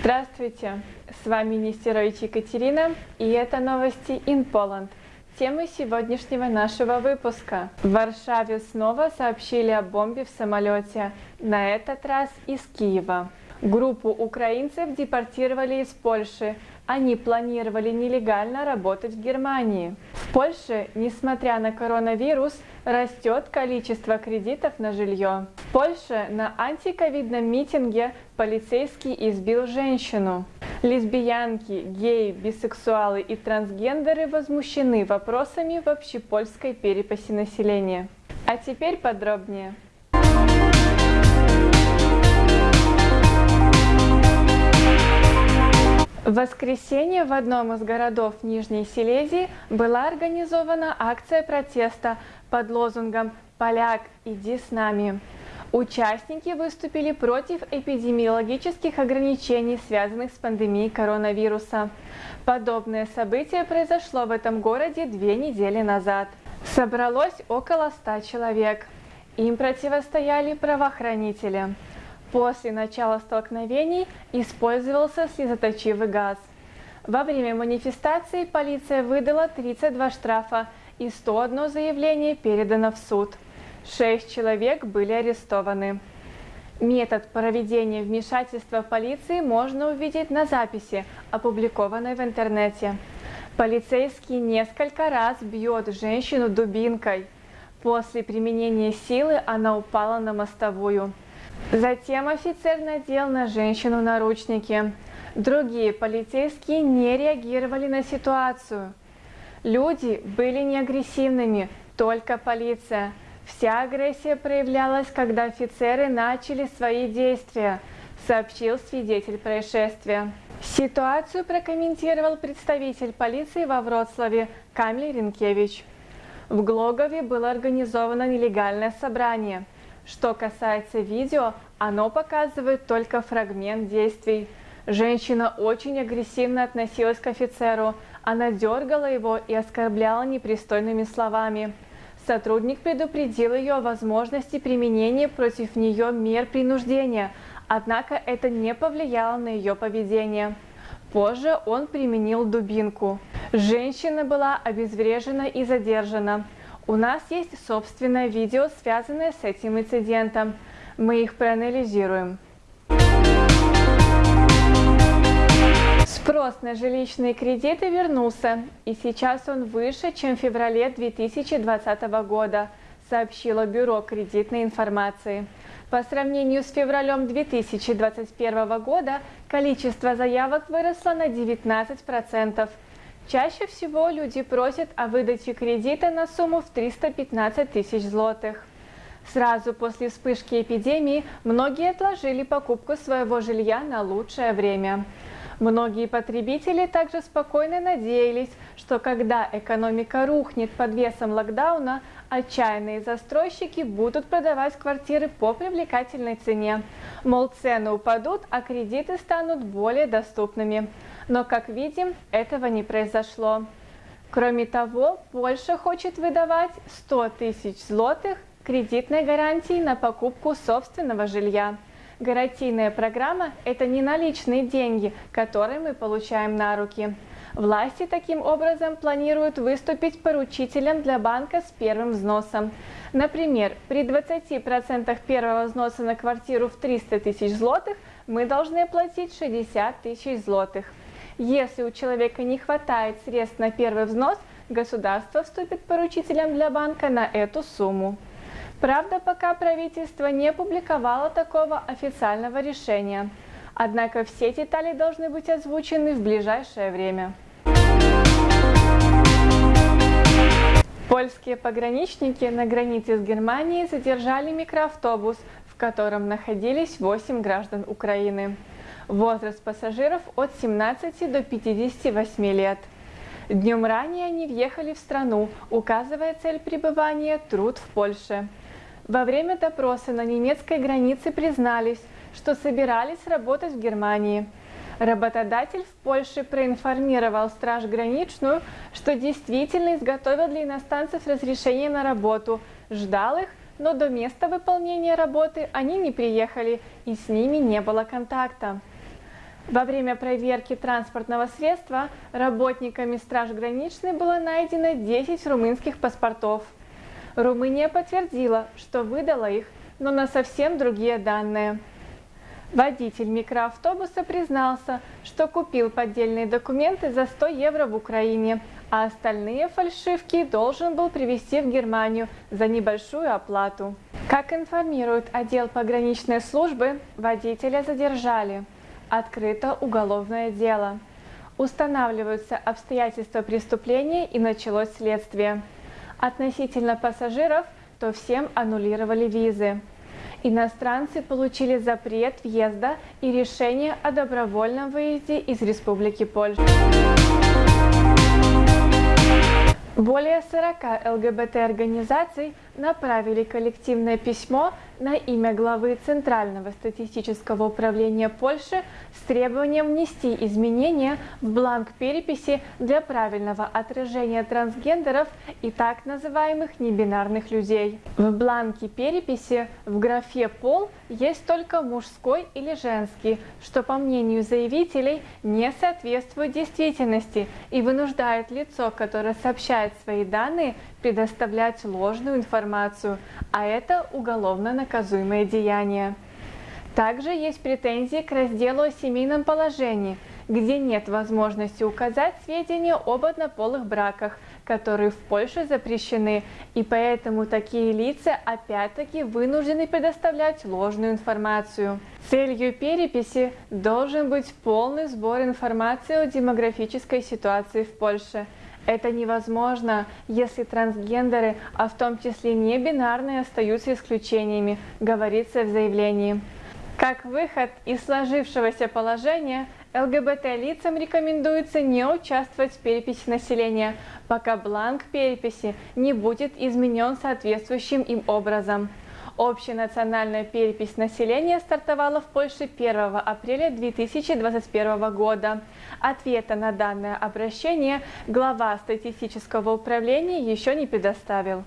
Здравствуйте, с вами Нестерович Екатерина, и это новости in Poland. Темы сегодняшнего нашего выпуска. В Варшаве снова сообщили о бомбе в самолете, на этот раз из Киева. Группу украинцев депортировали из Польши, они планировали нелегально работать в Германии. В Польше, несмотря на коронавирус, растет количество кредитов на жилье. В Польше на антиковидном митинге полицейский избил женщину. Лесбиянки, геи, бисексуалы и трансгендеры возмущены вопросами в общепольской переписи населения. А теперь подробнее. В воскресенье в одном из городов Нижней Силезии была организована акция протеста под лозунгом «Поляк, иди с нами». Участники выступили против эпидемиологических ограничений, связанных с пандемией коронавируса. Подобное событие произошло в этом городе две недели назад. Собралось около ста человек. Им противостояли правоохранители. После начала столкновений использовался слезоточивый газ. Во время манифестации полиция выдала 32 штрафа и 101 заявление передано в суд. Шесть человек были арестованы. Метод проведения вмешательства полиции можно увидеть на записи, опубликованной в интернете. Полицейский несколько раз бьет женщину дубинкой. После применения силы она упала на мостовую. Затем офицер надел на женщину наручники. Другие полицейские не реагировали на ситуацию. Люди были не агрессивными, только полиция. Вся агрессия проявлялась, когда офицеры начали свои действия, сообщил свидетель происшествия. Ситуацию прокомментировал представитель полиции во Вроцлаве Камиль Ренкевич. В Глогове было организовано нелегальное собрание – что касается видео, оно показывает только фрагмент действий. Женщина очень агрессивно относилась к офицеру, она дергала его и оскорбляла непристойными словами. Сотрудник предупредил ее о возможности применения против нее мер принуждения, однако это не повлияло на ее поведение. Позже он применил дубинку. Женщина была обезврежена и задержана. У нас есть собственное видео, связанное с этим инцидентом. Мы их проанализируем. Спрос на жилищные кредиты вернулся, и сейчас он выше, чем в феврале 2020 года, сообщило Бюро кредитной информации. По сравнению с февралем 2021 года количество заявок выросло на 19%, Чаще всего люди просят о выдаче кредита на сумму в 315 тысяч злотых. Сразу после вспышки эпидемии многие отложили покупку своего жилья на лучшее время. Многие потребители также спокойно надеялись, что когда экономика рухнет под весом локдауна, отчаянные застройщики будут продавать квартиры по привлекательной цене. Мол, цены упадут, а кредиты станут более доступными. Но, как видим, этого не произошло. Кроме того, Польша хочет выдавать 100 тысяч злотых кредитной гарантии на покупку собственного жилья. Гарантийная программа – это не наличные деньги, которые мы получаем на руки. Власти таким образом планируют выступить поручителем для банка с первым взносом. Например, при 20% первого взноса на квартиру в 300 тысяч злотых мы должны платить 60 тысяч злотых. Если у человека не хватает средств на первый взнос, государство вступит поручителем для банка на эту сумму. Правда, пока правительство не опубликовало такого официального решения. Однако все детали должны быть озвучены в ближайшее время. Польские пограничники на границе с Германией задержали микроавтобус, в котором находились 8 граждан Украины. Возраст пассажиров от 17 до 58 лет. Днем ранее они въехали в страну, указывая цель пребывания – труд в Польше. Во время допроса на немецкой границе признались, что собирались работать в Германии. Работодатель в Польше проинформировал Страж Граничную, что действительно изготовил для иностранцев разрешение на работу, ждал их, но до места выполнения работы они не приехали и с ними не было контакта. Во время проверки транспортного средства работниками Страж Граничной было найдено 10 румынских паспортов. Румыния подтвердила, что выдала их, но на совсем другие данные. Водитель микроавтобуса признался, что купил поддельные документы за 100 евро в Украине, а остальные фальшивки должен был привезти в Германию за небольшую оплату. Как информирует отдел пограничной службы, водителя задержали. Открыто уголовное дело. Устанавливаются обстоятельства преступления и началось следствие. Относительно пассажиров, то всем аннулировали визы. Иностранцы получили запрет въезда и решение о добровольном выезде из Республики Польша. Более 40 ЛГБТ-организаций направили коллективное письмо на имя главы Центрального статистического управления Польши с требованием внести изменения в бланк переписи для правильного отражения трансгендеров и так называемых небинарных людей. В бланке переписи в графе «пол» есть только мужской или женский, что, по мнению заявителей, не соответствует действительности и вынуждает лицо, которое сообщает свои данные, предоставлять ложную информацию, а это уголовно наказуемое деяние. Также есть претензии к разделу о семейном положении, где нет возможности указать сведения об однополых браках, которые в Польше запрещены, и поэтому такие лица опять-таки вынуждены предоставлять ложную информацию. Целью переписи должен быть полный сбор информации о демографической ситуации в Польше – это невозможно, если трансгендеры, а в том числе не бинарные, остаются исключениями, говорится в заявлении. Как выход из сложившегося положения, ЛГБТ-лицам рекомендуется не участвовать в переписи населения, пока бланк переписи не будет изменен соответствующим им образом. Общенациональная перепись населения стартовала в Польше 1 апреля 2021 года. Ответа на данное обращение глава статистического управления еще не предоставил.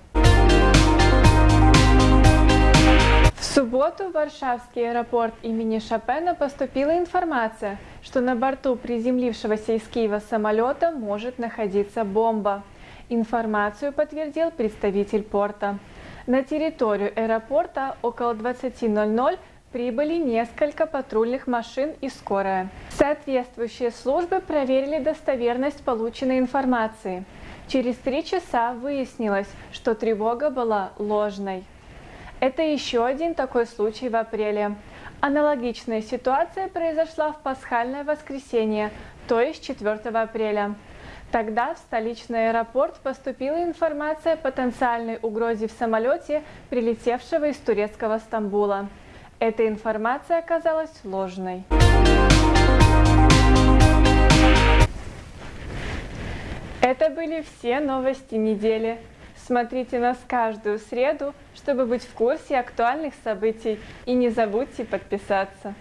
В субботу в Варшавский аэропорт имени Шопена поступила информация, что на борту приземлившегося из Киева самолета может находиться бомба. Информацию подтвердил представитель порта. На территорию аэропорта около 20.00 прибыли несколько патрульных машин и скорая. Соответствующие службы проверили достоверность полученной информации. Через три часа выяснилось, что тревога была ложной. Это еще один такой случай в апреле. Аналогичная ситуация произошла в пасхальное воскресенье, то есть 4 апреля. Тогда в столичный аэропорт поступила информация о потенциальной угрозе в самолете, прилетевшего из турецкого Стамбула. Эта информация оказалась ложной. Это были все новости недели. Смотрите нас каждую среду, чтобы быть в курсе актуальных событий. И не забудьте подписаться.